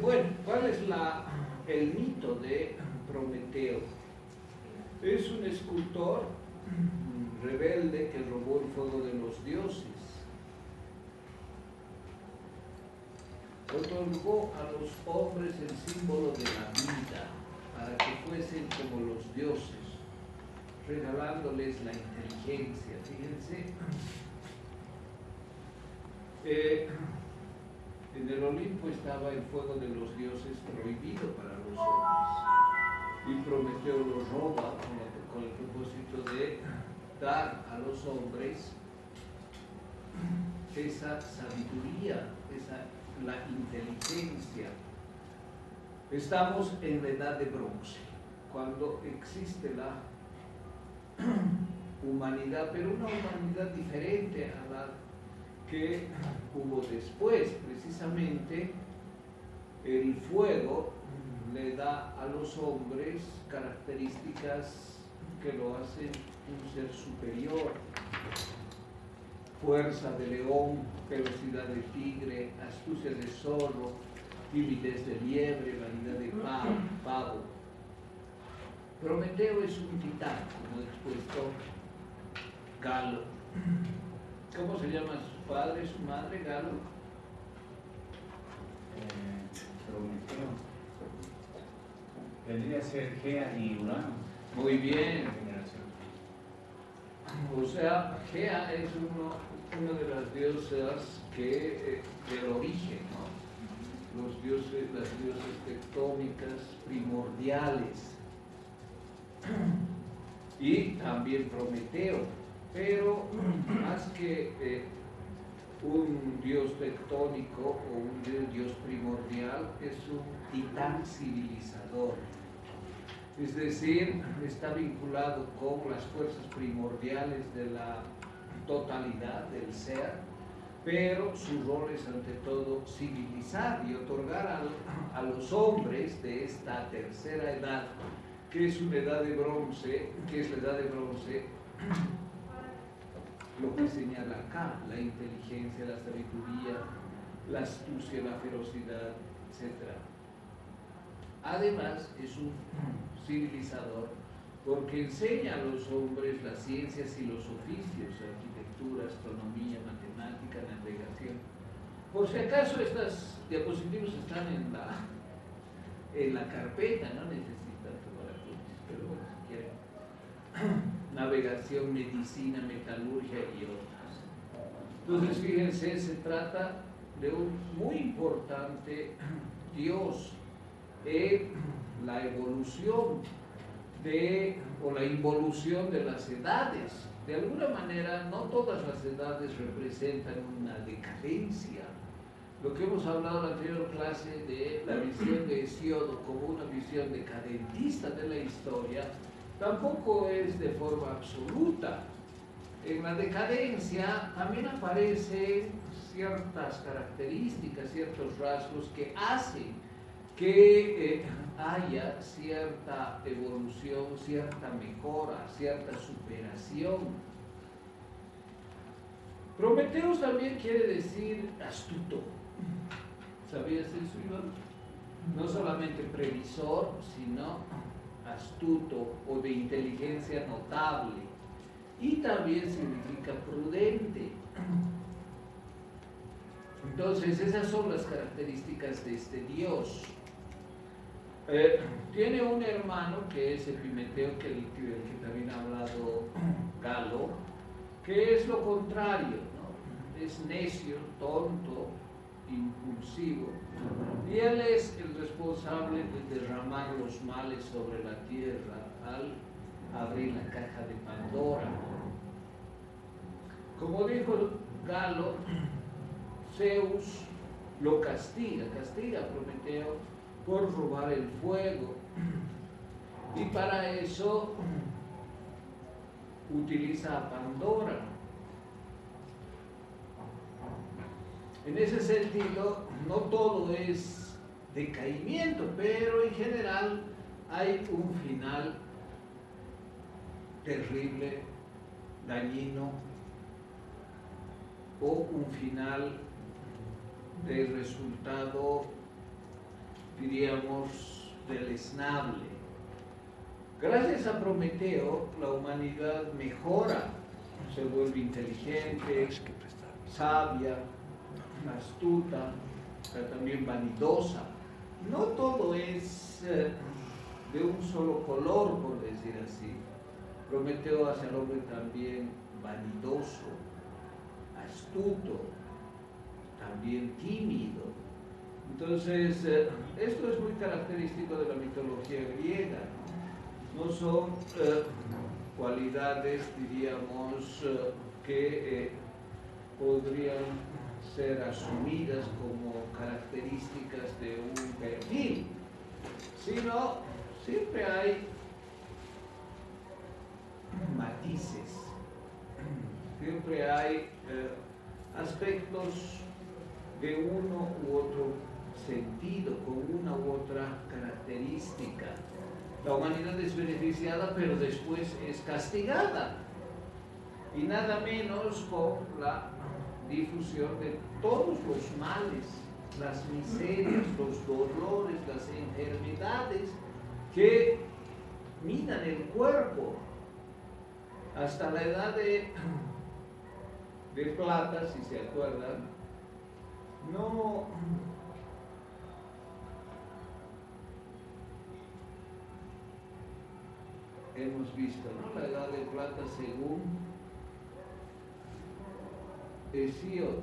Bueno, ¿cuál es la, el mito de Prometeo? Es un escultor rebelde que robó el fuego de los dioses. Otorgó a los hombres el símbolo de la vida para que fuesen como los dioses, regalándoles la inteligencia. Fíjense, eh, en el Olimpo estaba el fuego de los dioses prohibido para los hombres y Prometeo lo roba con el propósito de dar a los hombres esa sabiduría, esa, la inteligencia. Estamos en la edad de bronce, cuando existe la humanidad, pero una humanidad diferente a la que hubo después. Precisamente el fuego le da a los hombres características que lo hacen un ser superior. Fuerza de león, velocidad de tigre, astucia de zorro, timidez de liebre, vanidad de pavo. Prometeo es un titán, como expuesto Galo. ¿Cómo se llama su padre, su madre, Galo? Eh, Prometeo. Vendría a ser Gea y Urano. Muy bien. O sea, Gea es uno, una de las diosas que, eh, del origen, ¿no? Los dioses, las diosas tectónicas primordiales. Y también Prometeo. Pero más que eh, un dios tectónico o un dios primordial, es un titán civilizador. Es decir, está vinculado con las fuerzas primordiales de la totalidad del ser, pero su rol es ante todo civilizar y otorgar a, los hombres de esta tercera edad, que es una edad de bronce, que es la edad de bronce, lo que señala acá, la inteligencia, la sabiduría, la astucia, la ferocidad, etc. Además, es un civilizador porque enseña a los hombres las ciencias y los oficios, arquitectura, astronomía, matemática, navegación. Por si acaso estas diapositivas están en la, en la carpeta, no necesitan tomar apuntes, pero bueno, si quieren. Medicina, metalurgia y otras. Entonces, fíjense, se trata de un muy importante Dios en la evolución de, o la involución de las edades. De alguna manera, no todas las edades representan una decadencia. Lo que hemos hablado en la anterior clase de la visión de Hesiodo como una visión decadentista de la historia, tampoco es de forma absoluta. En la decadencia también aparecen ciertas características, ciertos rasgos que hacen que eh, haya cierta evolución, cierta mejora, cierta superación. Prometeus también quiere decir astuto. ¿Sabías eso, Iván? No solamente previsor, sino astuto o de inteligencia notable. Y también significa prudente. Entonces, esas son las características de este Dios. Eh, tiene un hermano que es Epimeteo, que, el, que también ha hablado Galo, que es lo contrario, ¿no? es necio, tonto, impulsivo, y él es el responsable de derramar los males sobre la tierra al abrir la caja de Pandora. Como dijo Galo, Zeus lo castiga, castiga a Prometeo por robar el fuego. Y para eso utiliza a Pandora. En ese sentido, no todo es decaimiento, pero en general hay un final terrible, dañino, o un final de resultado diríamos, deleznable. Gracias a Prometeo, la humanidad mejora, se vuelve inteligente, sabia, astuta, pero también vanidosa. No todo es eh, de un solo color, por decir así. Prometeo hace al hombre también vanidoso, astuto, también tímido. Entonces, eh, esto es muy característico de la mitología griega. No, son eh, cualidades, diríamos, que podrían ser asumidas como características de un perfil, sino siempre hay matices, siempre hay eh, aspectos de uno u otro sentido, con una u otra característica. La humanidad es beneficiada, pero después es castigada. Y nada menos con la difusión de todos los males, las miserias, los dolores, las enfermedades que minan el cuerpo hasta la edad de, de plata, si se acuerdan, no hemos visto, ¿no? La edad de plata según Hesíodo.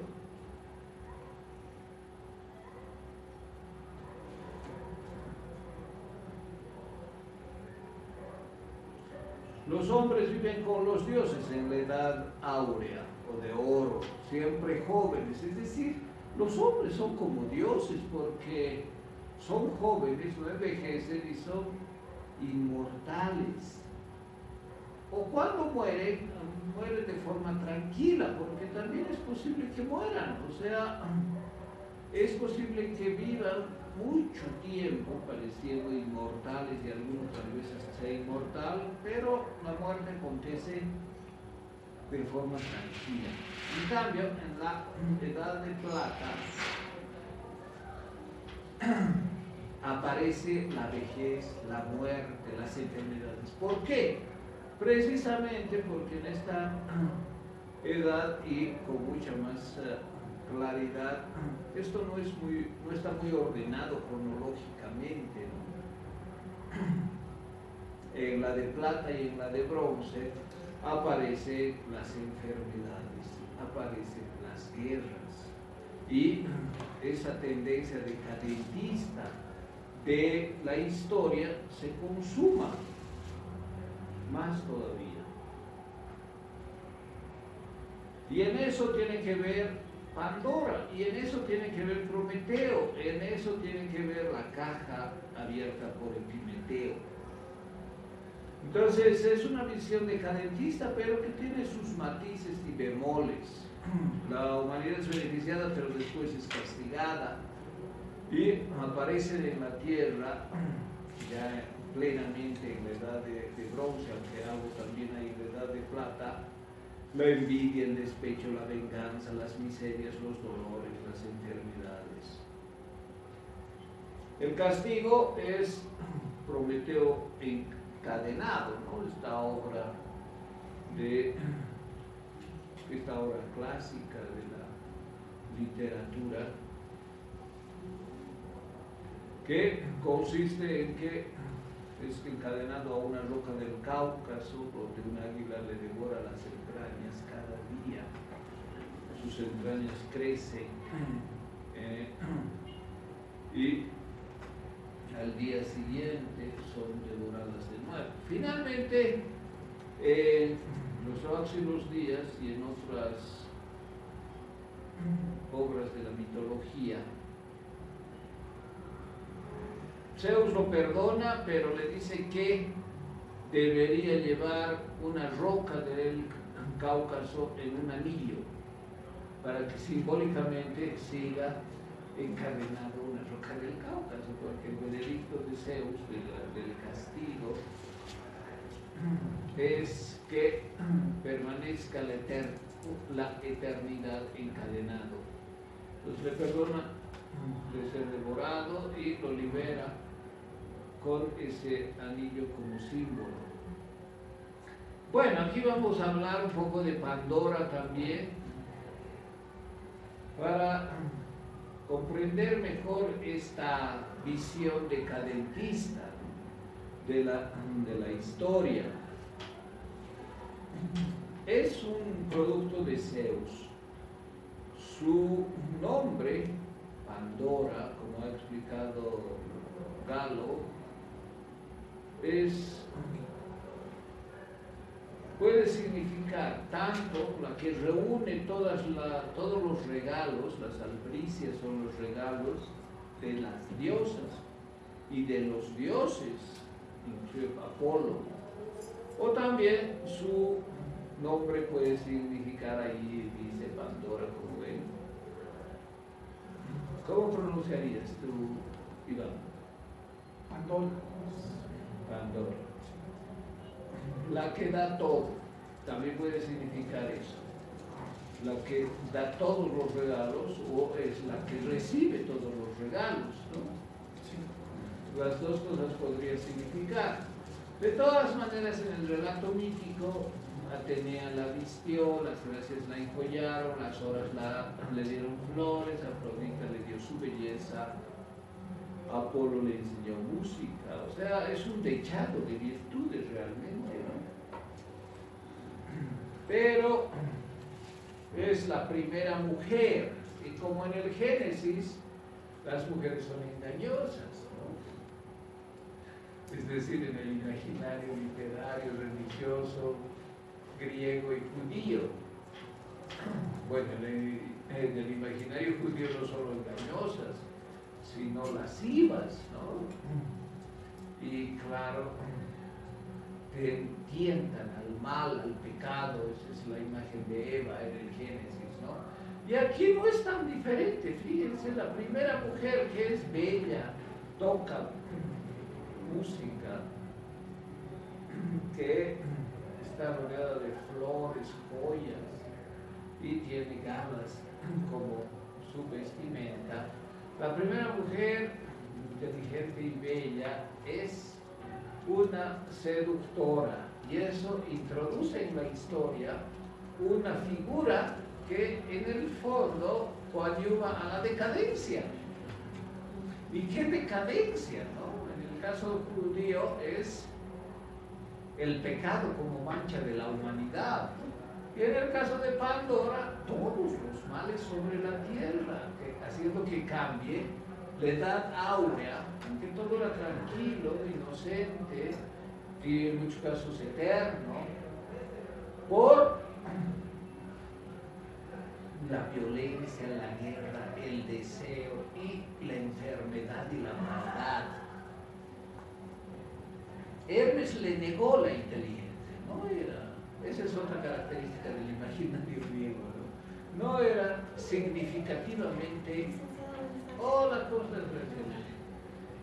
Los hombres viven con los dioses en la edad áurea o de oro, siempre jóvenes. Es decir, los hombres son como dioses porque son jóvenes, no envejecen y son inmortales. O cuando mueren, mueren de forma tranquila, porque también es posible que mueran. O sea, es posible que vivan mucho tiempo pareciendo inmortales y algunos tal vez hasta inmortal, pero la muerte acontece de forma tranquila. En cambio, en la edad de plata aparece la vejez, la muerte, las enfermedades. ¿Por qué? Precisamente porque en esta edad y con mucha más eh, claridad, esto no, es muy, no está muy ordenado cronológicamente. En la de plata y en la de bronce aparecen las enfermedades, aparecen las guerras y esa tendencia decadentista de la historia se consuma más todavía. Y en eso tiene que ver Pandora. Y en eso tiene que ver Prometeo, en eso tiene que ver la caja abierta por Epimeteo. Entonces es una visión decadentista, pero que tiene sus matices y bemoles. La humanidad es beneficiada, pero después es castigada. Y aparece en la tierra, ya plenamente en la edad de, bronce, aunque algo también hay en la edad de plata, la envidia, el despecho, la venganza, las miserias, los dolores, las enfermedades. El castigo es Prometeo encadenado, ¿no? Esta obra de esta obra clásica de la literatura que consiste en que es encadenado a una roca del Cáucaso donde un águila le devora las entrañas cada día. Sus entrañas crecen eh, y al día siguiente son devoradas de nuevo. Finalmente, en los próximos días y en otras obras de la mitología, Zeus lo perdona, pero le dice que debería llevar una roca del Cáucaso en un anillo, para que simbólicamente siga encadenado una roca del Cáucaso, porque el veredicto de Zeus, del castigo, es que permanezca la, la eternidad encadenado. Entonces le perdona, puede ser devorado y lo libera con ese anillo como símbolo. Bueno, aquí vamos a hablar un poco de Pandora también para comprender mejor esta visión decadentista de la, de la historia. Es un producto de Zeus. Su nombre, Pandora, como ha explicado Galo, es puede significar tanto la que reúne todos los regalos, las albricias son los regalos de las diosas y de los dioses, incluye Apolo. O también su nombre puede significar ahí, dice Pandora, como ven. ¿Cómo pronunciarías tú, Iván? Pandora. Pandora la que da todo, también puede significar eso. La que da todos los regalos o es la que recibe todos los regalos, Las dos cosas podrían significar. De todas maneras, en el relato mítico, Atenea la vistió, las gracias la enjollaron, las horas le dieron flores, Afrodita le dio su belleza, Apolo le enseñó música, o sea, es un dechado de virtudes realmente pero es la primera mujer. Y como en el Génesis, las mujeres son engañosas, ¿no? Es decir, en el imaginario literario, religioso, griego y judío. Bueno, en el, imaginario judío no solo engañosas, sino lascivas, ¿no? Y claro, te tientan al mal, al pecado, esa es la imagen de Eva en el Génesis, ¿no? Y aquí no es tan diferente, fíjense, la primera mujer que es bella, toca música, que está rodeada de flores, joyas y tiene galas como su vestimenta. La primera mujer inteligente y bella es una seductora. Y eso introduce en la historia una figura que en el fondo coadyuva a la decadencia. ¿Y qué decadencia? No? En el caso judío es el pecado como mancha de la humanidad. Y en el caso de Pandora, todos los males sobre la tierra, haciendo que cambie la edad áurea, que todo era tranquilo, inocente y en muchos casos eterno, por la violencia, la guerra, el deseo y la enfermedad y la maldad. Hermes le negó la inteligencia, no era, esa es otra característica del imaginario griego, ¿no? no era significativamente la cosa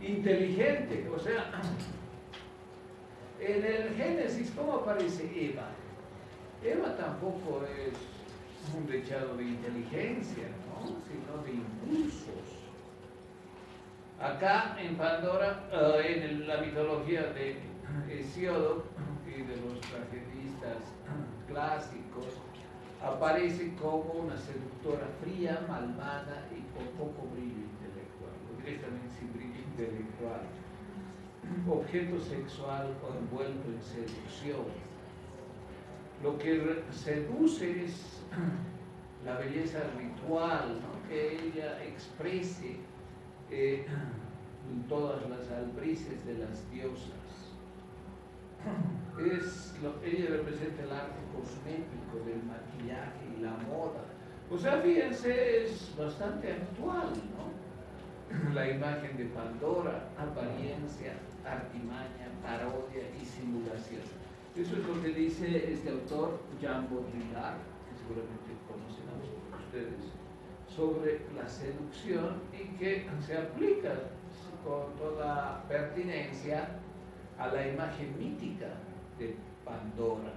inteligente. O sea, en el Génesis, ¿cómo aparece Eva? Eva tampoco es un dechado de inteligencia, ¿no? sino de impulsos. Acá en Pandora, eh, en la mitología de Hesiodo de los tragedistas clásicos, aparece como una seductora fría, malvada y con poco brillo intelectual, o directamente sin brillo intelectual. Objeto sexual o envuelto en seducción. Lo que seduce es la belleza ritual, que ella exprese eh, todas las albrices de las diosas es lo, ella representa el arte cosmético del maquillaje y la moda. O sea, fíjense, es bastante actual, ¿no? La imagen de Pandora, apariencia, artimaña, parodia y simulación. Eso es lo que dice este autor, Jean Baudrillard, que seguramente conocen a ustedes, sobre la seducción y que se aplica con toda pertinencia a la imagen mítica de Pandora.